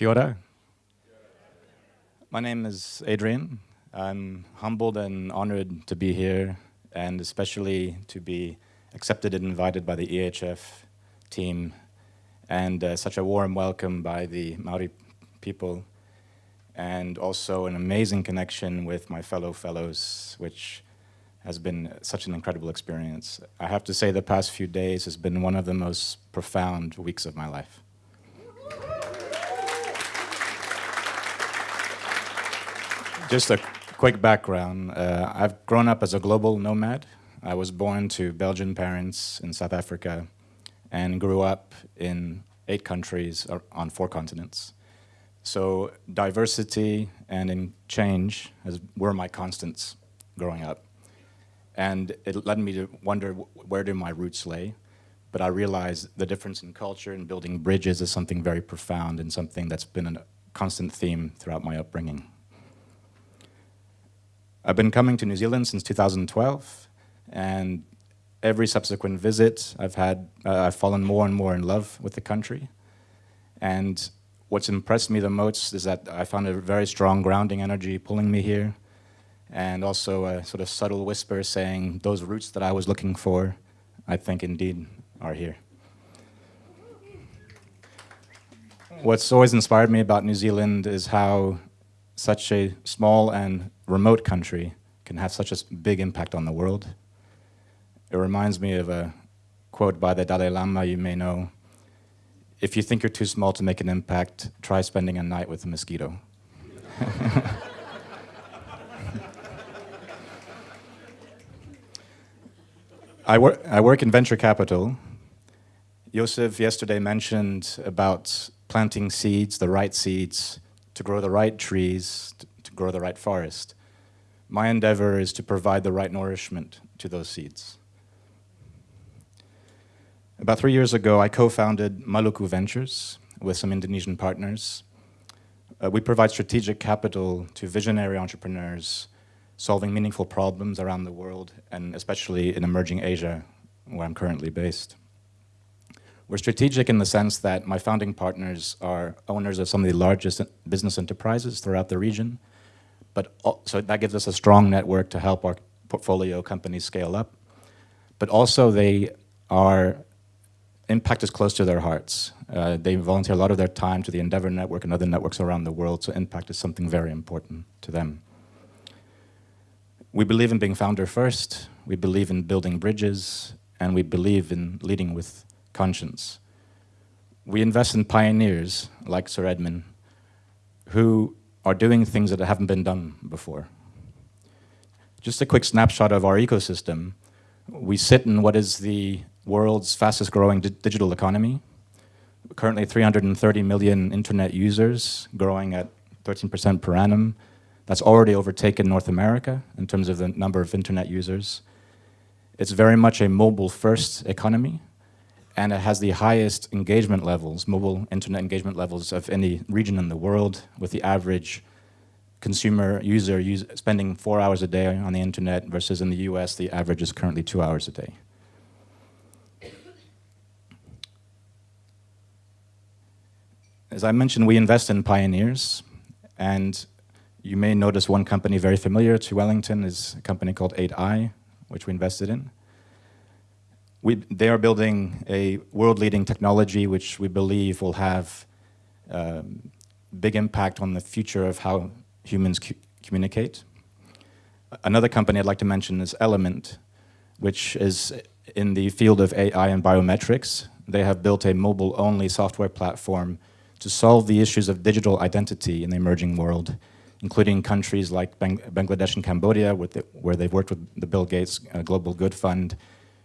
Kia ora. My name is Adrian. I'm humbled and honored to be here and especially to be accepted and invited by the EHF team and uh, such a warm welcome by the Maori people and also an amazing connection with my fellow fellows, which has been such an incredible experience. I have to say the past few days has been one of the most profound weeks of my life. Just a quick background. Uh, I've grown up as a global nomad. I was born to Belgian parents in South Africa and grew up in eight countries on four continents. So diversity and change has, were my constants growing up. And it led me to wonder where do my roots lay. But I realized the difference in culture and building bridges is something very profound and something that's been a constant theme throughout my upbringing. I've been coming to New Zealand since 2012, and every subsequent visit I've had, uh, I've fallen more and more in love with the country. And what's impressed me the most is that I found a very strong grounding energy pulling me here, and also a sort of subtle whisper saying those roots that I was looking for, I think indeed are here. What's always inspired me about New Zealand is how such a small and remote country can have such a big impact on the world. It reminds me of a quote by the Dalai Lama you may know. If you think you're too small to make an impact, try spending a night with a mosquito. I, wor I work in venture capital. Joseph yesterday mentioned about planting seeds, the right seeds, to grow the right trees, to, to grow the right forest. My endeavor is to provide the right nourishment to those seeds. About three years ago, I co-founded Maluku Ventures with some Indonesian partners. Uh, we provide strategic capital to visionary entrepreneurs solving meaningful problems around the world, and especially in emerging Asia, where I'm currently based. We're strategic in the sense that my founding partners are owners of some of the largest business enterprises throughout the region, but so that gives us a strong network to help our portfolio companies scale up. But also they are, impact is close to their hearts. Uh, they volunteer a lot of their time to the Endeavor Network and other networks around the world, so impact is something very important to them. We believe in being founder first, we believe in building bridges, and we believe in leading with conscience. We invest in pioneers like Sir Edmund who are doing things that haven't been done before. Just a quick snapshot of our ecosystem. We sit in what is the world's fastest growing di digital economy. Currently 330 million internet users, growing at 13% per annum. That's already overtaken North America in terms of the number of internet users. It's very much a mobile first economy and it has the highest engagement levels, mobile internet engagement levels of any region in the world, with the average consumer user use, spending four hours a day on the internet versus in the US, the average is currently two hours a day. As I mentioned, we invest in pioneers, and you may notice one company very familiar to Wellington is a company called 8i, which we invested in. We, they are building a world-leading technology which we believe will have um, big impact on the future of how humans communicate. Another company I'd like to mention is Element, which is in the field of AI and biometrics. They have built a mobile-only software platform to solve the issues of digital identity in the emerging world, including countries like Bang Bangladesh and Cambodia, the, where they've worked with the Bill Gates uh, Global Good Fund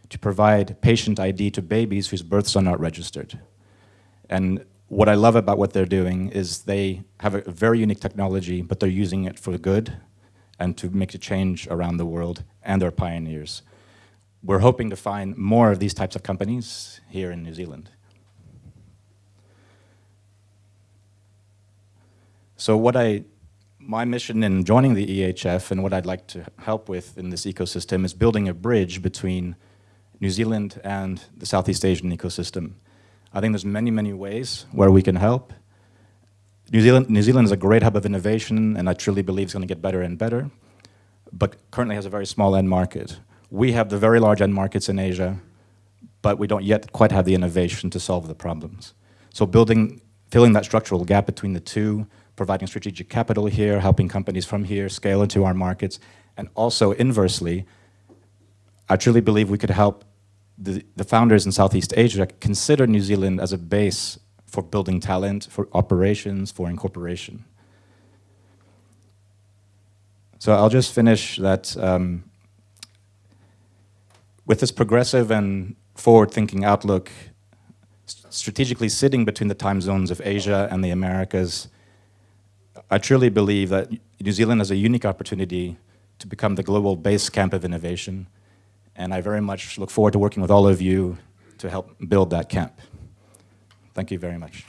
to provide patient ID to babies whose births are not registered. And what I love about what they're doing is they have a very unique technology, but they're using it for good and to make a change around the world, and they're pioneers. We're hoping to find more of these types of companies here in New Zealand. So what I my mission in joining the EHF and what I'd like to help with in this ecosystem is building a bridge between New Zealand and the Southeast Asian ecosystem. I think there's many, many ways where we can help. New Zealand, New Zealand is a great hub of innovation, and I truly believe it's going to get better and better, but currently has a very small end market. We have the very large end markets in Asia, but we don't yet quite have the innovation to solve the problems. So building, filling that structural gap between the two, providing strategic capital here, helping companies from here scale into our markets, and also inversely, I truly believe we could help the, the founders in Southeast Asia consider New Zealand as a base for building talent, for operations, for incorporation. So I'll just finish that um, with this progressive and forward-thinking outlook, strategically sitting between the time zones of Asia and the Americas, I truly believe that New Zealand has a unique opportunity to become the global base camp of innovation, and I very much look forward to working with all of you to help build that camp. Thank you very much.